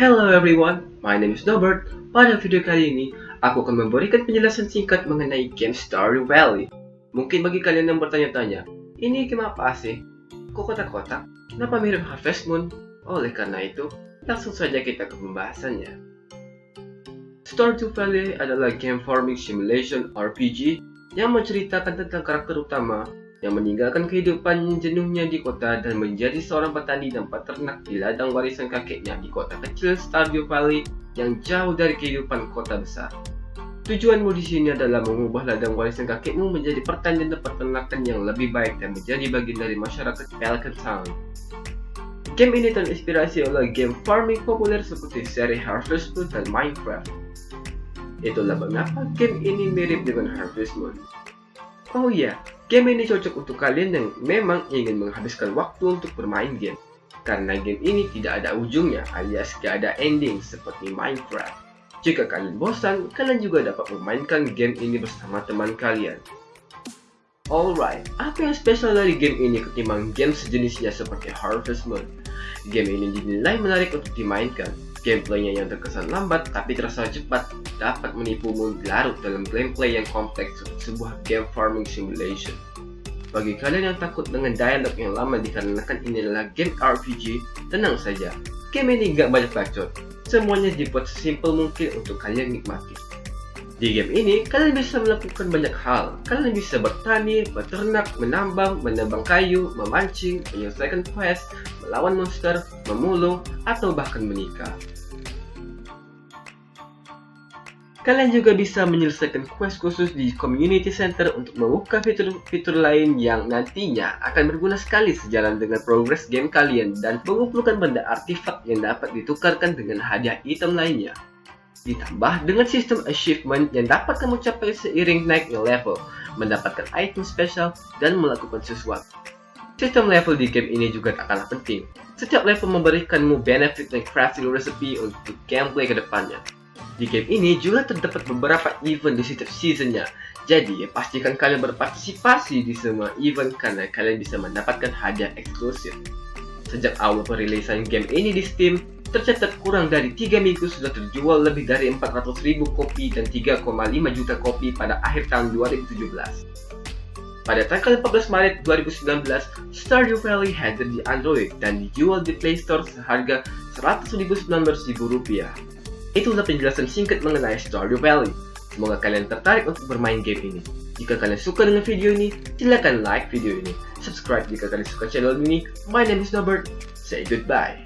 Hello everyone, my name is Norbert. Pada video kali ini, aku akan memberikan penjelasan singkat mengenai game Stardew Valley. Mungkin bagi kalian yang bertanya-tanya, ini game apa sih? Kok kotak-kotak? Kenapa mirip Harvest Moon? Oleh karena itu, langsung saja kita ke pembahasannya. Stardew Valley adalah game farming simulation RPG yang menceritakan tentang karakter utama yang meninggalkan kehidupan jenuhnya di kota dan menjadi seorang petani dan peternak di ladang warisan kakeknya di kota kecil Stardew Valley yang jauh dari kehidupan kota besar. Tujuanmu di sini adalah mengubah ladang warisan kakekmu menjadi pertanian dan peternakan yang lebih baik dan menjadi bagian dari masyarakat Pelican Town. Game ini terinspirasi oleh game farming populer seperti seri Harvest Moon dan Minecraft. Itulah mengapa game ini mirip dengan Harvest Moon. Oh iya, game ini cocok untuk kalian yang memang ingin menghabiskan waktu untuk bermain game. Karena game ini tidak ada ujungnya alias gak ada ending seperti Minecraft. Jika kalian bosan, kalian juga dapat memainkan game ini bersama teman kalian. Alright, apa yang spesial dari game ini ketimbang game sejenisnya seperti Harvest Moon? Game ini dinilai menarik untuk dimainkan, Gameplaynya yang terkesan lambat tapi terasa cepat dapat menipumu larut dalam gameplay yang kompleks sebuah game farming simulation. Bagi kalian yang takut dengan dialog yang lama dikarenakan ini adalah game RPG, tenang saja. Game ini gak banyak bacot. Semuanya dibuat sesimpel mungkin untuk kalian nikmati. Di game ini, kalian bisa melakukan banyak hal. Kalian bisa bertani, beternak, menambang, menambang kayu, memancing, menyelesaikan quest, melawan monster, memulung, atau bahkan menikah. Kalian juga bisa menyelesaikan quest khusus di Community Center untuk membuka fitur-fitur lain yang nantinya akan berguna sekali sejalan dengan progres game kalian dan mengumpulkan benda artifak yang dapat ditukarkan dengan hadiah item lainnya. Ditambah dengan sistem achievement yang dapat kamu capai seiring naiknya level, mendapatkan item spesial, dan melakukan sesuatu. Sistem level di game ini juga tak kalah penting. Setiap level memberikanmu benefit dan crafting recipe untuk gameplay ke depannya. Di game ini juga terdapat beberapa event di setiap seasonnya, jadi pastikan kalian berpartisipasi di semua event karena kalian bisa mendapatkan hadiah eksklusif. Sejak awal perilisan game ini di Steam, tercatat kurang dari 3 minggu sudah terjual lebih dari 400.000 kopi dan 3,5 juta kopi pada akhir tahun 2017. Pada tanggal 14 Maret 2019, Stardew Valley hadir di Android dan dijual di Play Store seharga Rp119.000. Itulah penjelasan singkat mengenai Stardew Valley. Semoga kalian tertarik untuk bermain game ini. Jika kalian suka dengan video ini, silakan like video ini. Subscribe jika kalian suka channel ini. My name is Norbert. Say goodbye.